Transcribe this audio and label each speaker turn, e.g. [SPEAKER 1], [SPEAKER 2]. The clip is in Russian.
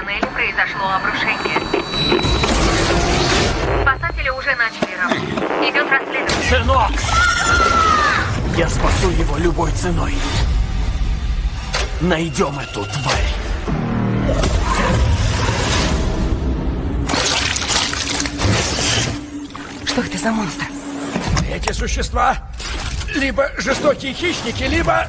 [SPEAKER 1] тоннеле произошло обрушение. Спасатели уже начали работу. Идет расследование.
[SPEAKER 2] Сынок! Я спасу его любой ценой. Найдем эту тварь.
[SPEAKER 3] Что это за монстр?
[SPEAKER 4] Эти существа либо жестокие хищники, либо...